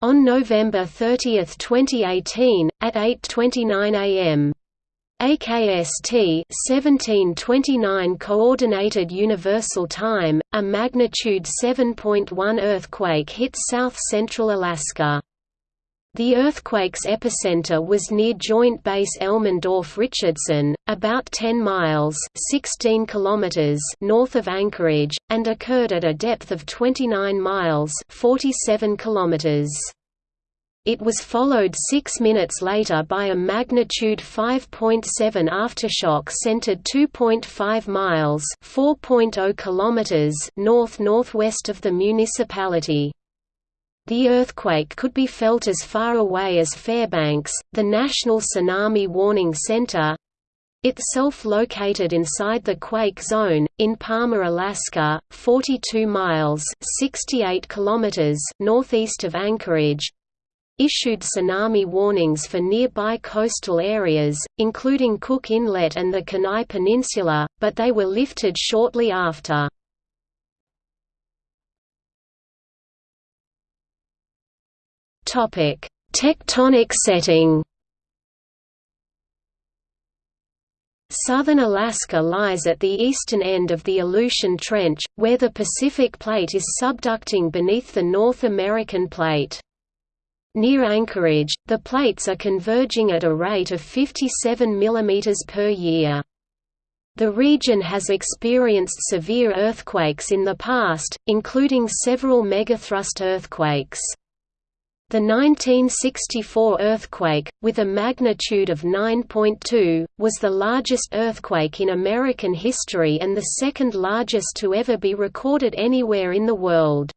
On November 30, 2018, at 8.29 am. AKST 1729 Coordinated Universal Time, a magnitude 7.1 earthquake hit south-central Alaska. The earthquake's epicenter was near Joint Base Elmendorf-Richardson, about 10 miles 16 kilometers north of Anchorage, and occurred at a depth of 29 miles 47 kilometers. It was followed six minutes later by a magnitude 5.7 aftershock centered 2.5 miles 4.0 kilometers north-northwest of the municipality. The earthquake could be felt as far away as Fairbanks, the National Tsunami Warning Center, itself located inside the quake zone, in Palmer, Alaska, 42 miles 68 kilometers northeast of Anchorage, issued tsunami warnings for nearby coastal areas, including Cook Inlet and the Kenai Peninsula, but they were lifted shortly after. Topic: Tectonic setting. Southern Alaska lies at the eastern end of the Aleutian Trench, where the Pacific Plate is subducting beneath the North American Plate. Near Anchorage, the plates are converging at a rate of 57 mm per year. The region has experienced severe earthquakes in the past, including several megathrust earthquakes. The 1964 earthquake, with a magnitude of 9.2, was the largest earthquake in American history and the second largest to ever be recorded anywhere in the world.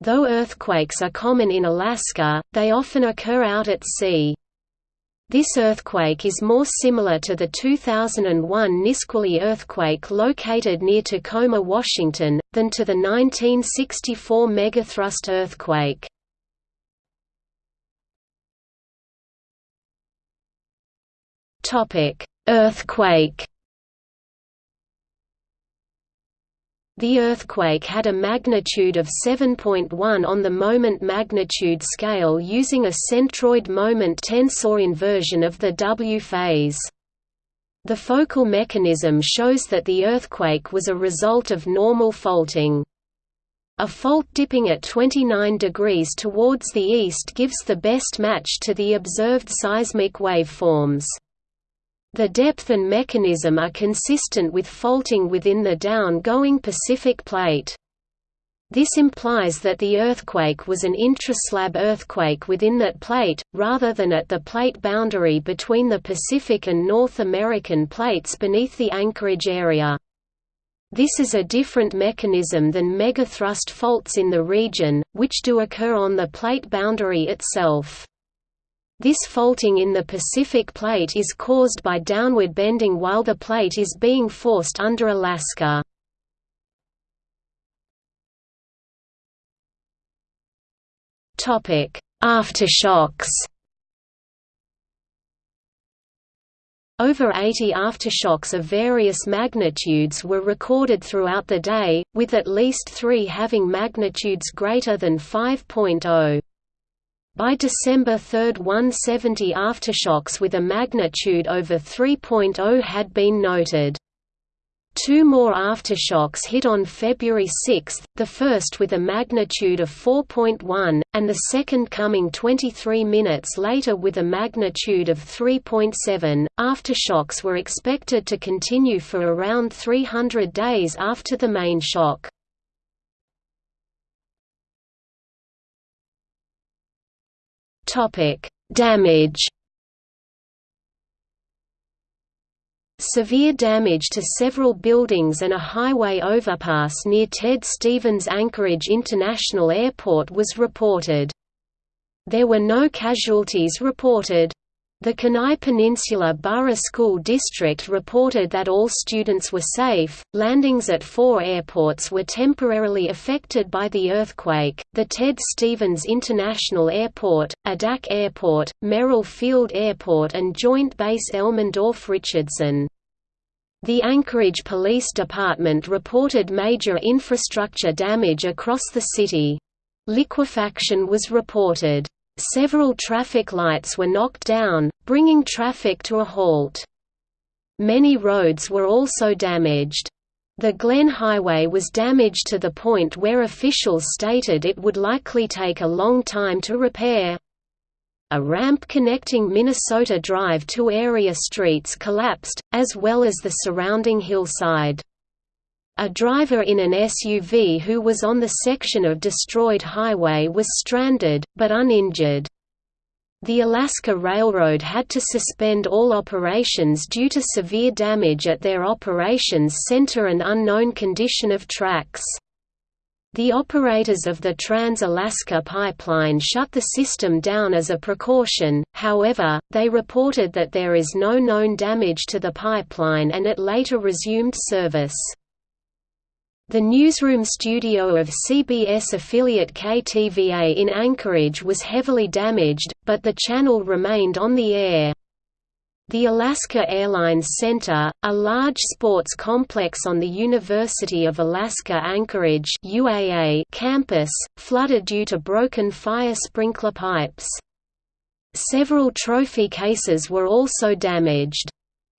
Though earthquakes are common in Alaska, they often occur out at sea. This earthquake is more similar to the 2001 Nisqually earthquake located near Tacoma, Washington, than to the 1964 megathrust earthquake. Earthquake. The earthquake had a magnitude of 7.1 on the moment magnitude scale using a centroid moment tensor inversion of the W phase. The focal mechanism shows that the earthquake was a result of normal faulting. A fault dipping at 29 degrees towards the east gives the best match to the observed seismic waveforms. The depth and mechanism are consistent with faulting within the down-going Pacific Plate. This implies that the earthquake was an intraslab earthquake within that plate, rather than at the plate boundary between the Pacific and North American plates beneath the Anchorage area. This is a different mechanism than megathrust faults in the region, which do occur on the plate boundary itself. This faulting in the Pacific Plate is caused by downward bending while the plate is being forced under Alaska. Aftershocks Over 80 aftershocks of various magnitudes were recorded throughout the day, with at least three having magnitudes greater than 5.0. By December 3 170 aftershocks with a magnitude over 3.0 had been noted. Two more aftershocks hit on February 6, the first with a magnitude of 4.1, and the second coming 23 minutes later with a magnitude of 3.7. Aftershocks were expected to continue for around 300 days after the main shock. Topic: Damage. Severe damage to several buildings and a highway overpass near Ted Stevens Anchorage International Airport was reported. There were no casualties reported. The Kenai Peninsula Borough School District reported that all students were safe. Landings at four airports were temporarily affected by the earthquake the Ted Stevens International Airport, Adak Airport, Merrill Field Airport, and Joint Base Elmendorf Richardson. The Anchorage Police Department reported major infrastructure damage across the city. Liquefaction was reported. Several traffic lights were knocked down, bringing traffic to a halt. Many roads were also damaged. The Glenn Highway was damaged to the point where officials stated it would likely take a long time to repair. A ramp connecting Minnesota Drive to area streets collapsed, as well as the surrounding hillside. A driver in an SUV who was on the section of destroyed highway was stranded, but uninjured. The Alaska Railroad had to suspend all operations due to severe damage at their operations center and unknown condition of tracks. The operators of the Trans-Alaska Pipeline shut the system down as a precaution, however, they reported that there is no known damage to the pipeline and it later resumed service. The newsroom studio of CBS affiliate KTVA in Anchorage was heavily damaged, but the channel remained on the air. The Alaska Airlines Center, a large sports complex on the University of Alaska Anchorage UAA campus, flooded due to broken fire sprinkler pipes. Several trophy cases were also damaged.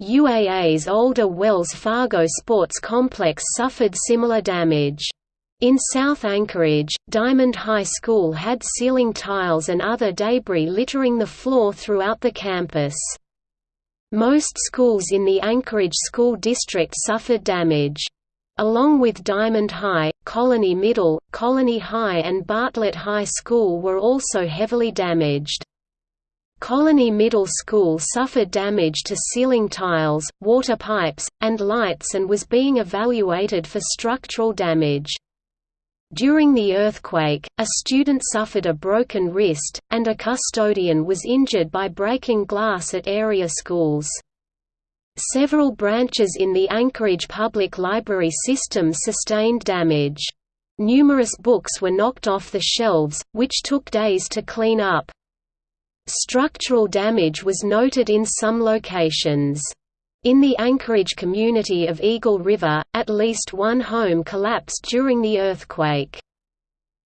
UAA's older Wells Fargo Sports Complex suffered similar damage. In South Anchorage, Diamond High School had ceiling tiles and other debris littering the floor throughout the campus. Most schools in the Anchorage School District suffered damage. Along with Diamond High, Colony Middle, Colony High and Bartlett High School were also heavily damaged. Colony Middle School suffered damage to ceiling tiles, water pipes, and lights and was being evaluated for structural damage. During the earthquake, a student suffered a broken wrist, and a custodian was injured by breaking glass at area schools. Several branches in the Anchorage Public Library system sustained damage. Numerous books were knocked off the shelves, which took days to clean up. Structural damage was noted in some locations. In the Anchorage community of Eagle River, at least one home collapsed during the earthquake.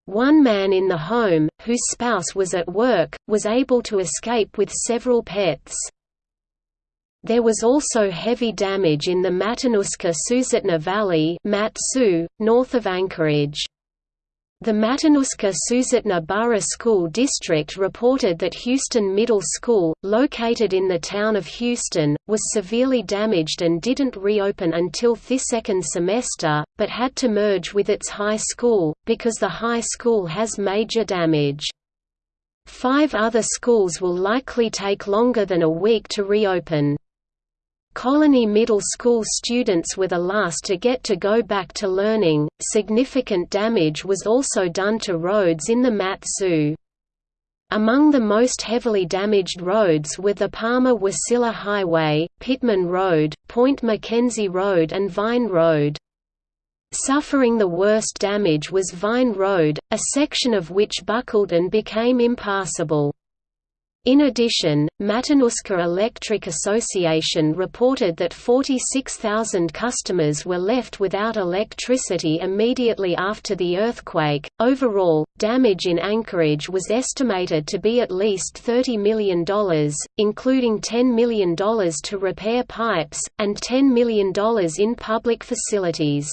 One man in the home, whose spouse was at work, was able to escape with several pets. There was also heavy damage in the Matanuska-Susitna Valley north of Anchorage. The Matanuska-Susitna Borough School District reported that Houston Middle School, located in the town of Houston, was severely damaged and didn't reopen until the second semester, but had to merge with its high school, because the high school has major damage. Five other schools will likely take longer than a week to reopen. Colony Middle School students were the last to get to go back to learning. Significant damage was also done to roads in the Mat-Su. Among the most heavily damaged roads were the Palmer-Wasilla Highway, Pittman Road, Point MacKenzie Road and Vine Road. Suffering the worst damage was Vine Road, a section of which buckled and became impassable. In addition, Matanuska Electric Association reported that 46,000 customers were left without electricity immediately after the earthquake. Overall, damage in Anchorage was estimated to be at least $30 million, including $10 million to repair pipes, and $10 million in public facilities.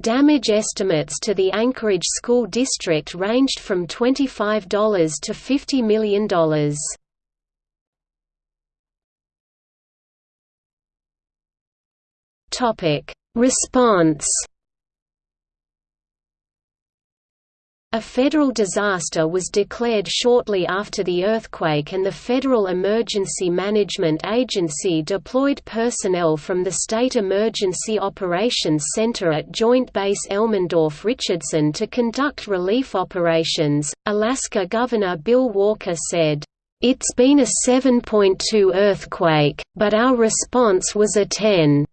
Damage estimates to the Anchorage School District ranged from $25 to $50 million. Response A federal disaster was declared shortly after the earthquake and the Federal Emergency Management Agency deployed personnel from the State Emergency Operations Center at Joint Base Elmendorf-Richardson to conduct relief operations. Alaska Governor Bill Walker said, It's been a 7.2 earthquake, but our response was a 10.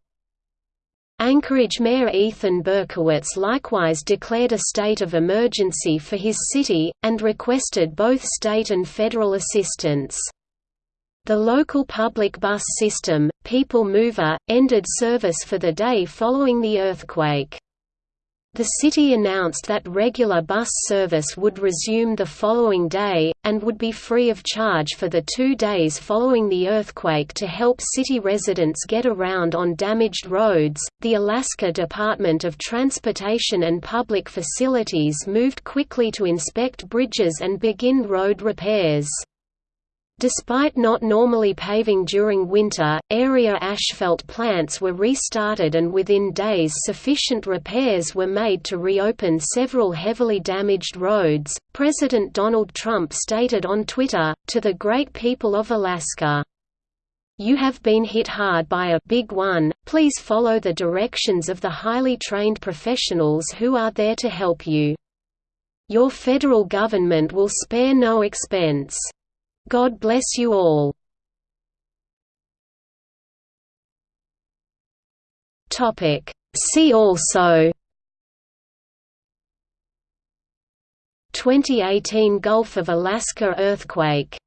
Anchorage Mayor Ethan Berkowitz likewise declared a state of emergency for his city, and requested both state and federal assistance. The local public bus system, People Mover, ended service for the day following the earthquake. The city announced that regular bus service would resume the following day, and would be free of charge for the two days following the earthquake to help city residents get around on damaged roads. The Alaska Department of Transportation and Public Facilities moved quickly to inspect bridges and begin road repairs. Despite not normally paving during winter, area asphalt plants were restarted and within days sufficient repairs were made to reopen several heavily damaged roads. President Donald Trump stated on Twitter, To the great people of Alaska, you have been hit hard by a big one, please follow the directions of the highly trained professionals who are there to help you. Your federal government will spare no expense. God bless you all. Topic. See also. 2018 Gulf of Alaska earthquake